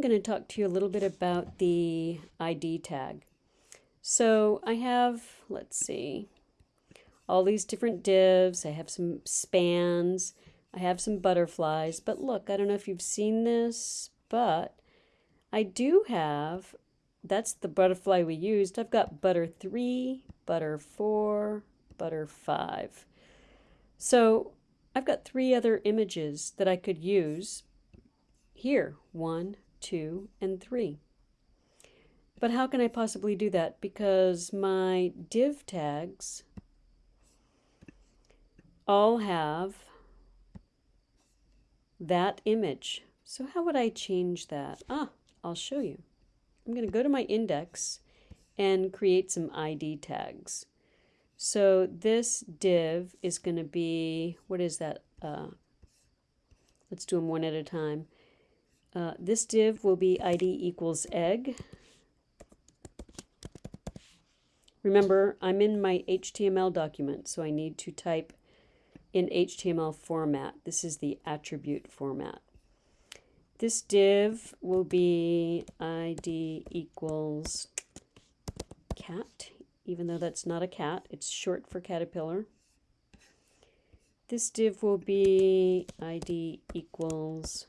I'm going to talk to you a little bit about the ID tag. So I have, let's see, all these different divs. I have some spans. I have some butterflies. But look, I don't know if you've seen this, but I do have, that's the butterfly we used. I've got butter 3, butter 4, butter 5. So I've got three other images that I could use here. One, two, and three. But how can I possibly do that? Because my div tags all have that image. So how would I change that? Ah, I'll show you. I'm going to go to my index and create some ID tags. So this div is going to be, what is that? Uh, let's do them one at a time. Uh, this div will be id equals egg. Remember, I'm in my HTML document, so I need to type in HTML format. This is the attribute format. This div will be id equals cat, even though that's not a cat. It's short for caterpillar. This div will be id equals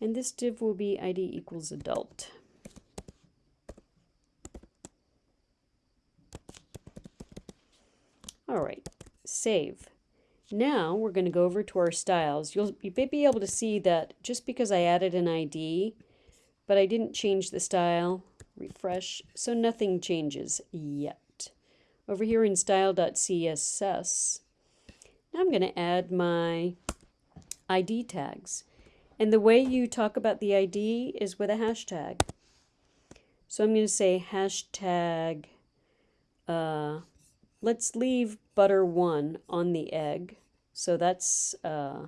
And this div will be id equals adult. All right, save. Now we're going to go over to our styles. You'll you may be able to see that just because I added an ID, but I didn't change the style, refresh, so nothing changes yet. Over here in style.css, I'm going to add my ID tags. And the way you talk about the ID is with a hashtag. So I'm going to say hashtag, uh, let's leave butter1 on the egg. So that's uh,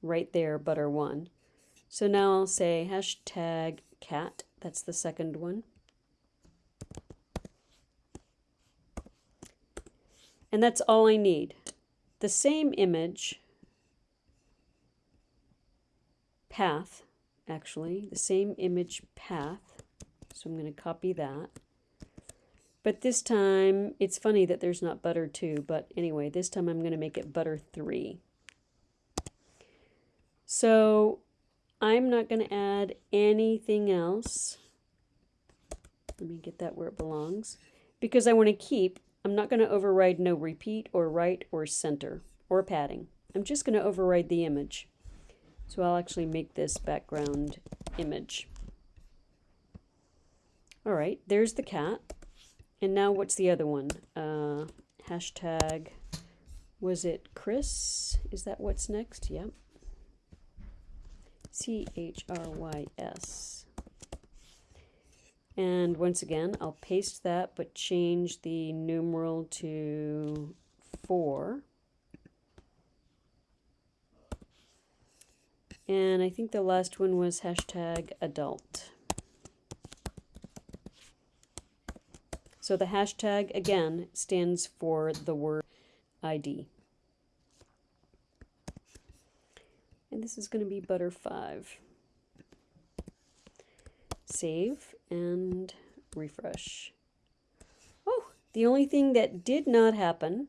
right there, butter1. So now I'll say hashtag cat, that's the second one. And that's all I need. The same image, path, actually, the same image path. So I'm going to copy that. But this time, it's funny that there's not butter 2, but anyway, this time I'm going to make it butter 3. So I'm not going to add anything else. Let me get that where it belongs. Because I want to keep I'm not going to override no repeat or right or center or padding. I'm just going to override the image. So I'll actually make this background image. All right, there's the cat. And now what's the other one? Uh, hashtag, was it Chris? Is that what's next? Yep. C-H-R-Y-S. And once again, I'll paste that, but change the numeral to 4. And I think the last one was hashtag adult. So the hashtag, again, stands for the word ID. And this is going to be butter 5 save and refresh. Oh, the only thing that did not happen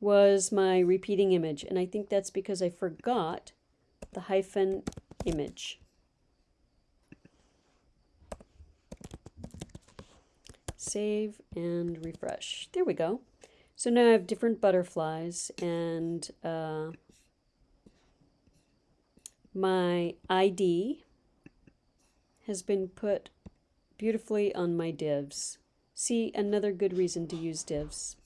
was my repeating image, and I think that's because I forgot the hyphen image. Save and refresh. There we go. So now I have different butterflies and uh, my ID has been put beautifully on my divs. See, another good reason to use divs.